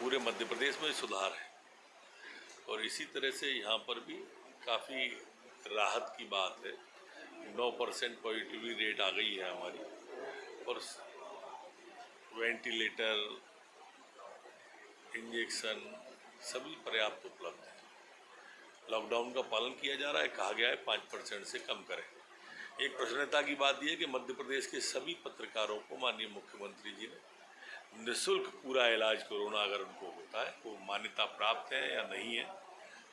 पूरे मध्य प्रदेश में सुधार है। और इसी तरह से यहाँ पर भी काफ़ी राहत की बात है। नौ परसेंट पॉजिटिविटी रेट आ गई है हमारी। और वेंटिलेटर, इंजेक्शन सभी पर्याप्त उपलब्ध है। लॉकडाउन का पालन किया जा रहा है, कहा गया है पाँच परसेंट से कम करें। एक प्रसन्नता की बात यह है कि मध्य प्रदेश के सभी पत्रकारों को माननीय मुख्यमंत्री जी ने निःशुल्क पूरा इलाज कोरोना अगर उनको होता है, वो मान्यता प्राप्त है या नहीं है,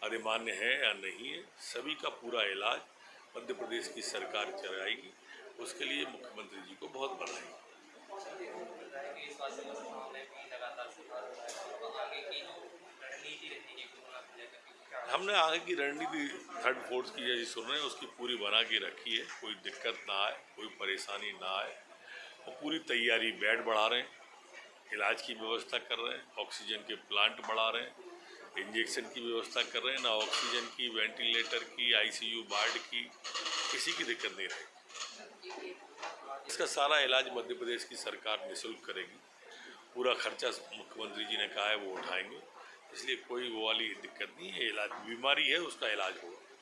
अधिमान्य है या नहीं है, सभी का पूरा इलाज मध्य प्रदेश की सरकार चलाएगी उसके लिए मुख्यमंत्री जी को बहुत बधाई। हमने आगे की रणनीति थर्ड फोर्थ की जैसी सुन रहे हैं, उसकी पूरी बना के रखी है। कोई दिक्कत ना आए, कोई परेशानी ना आए। और पूरी तैयारी बेड बढ़ा रहे हैं। इलाज की व्यवस्था कर रहे हैं, ऑक्सीजन के प्लांट बढ़ा रहे हैं, इंजेक्शन की व्यवस्था कर रहे हैं, ना ऑक्सीजन की, वेंटिलेटर की, आईसीयू वार्ड की, किसी की दिक्कत नहीं रहेगी। इसका सारा इलाज मध्य प्रदेश की सरकार निःशुल्क करेगी। पूरा खर्चा मुख्यमंत्री जी ने कहा है, वो उठाएँगे। इसलिए कोई वो वाली दिक्कत नहीं है, इलाज, बीमारी है, उसका इलाज होगा।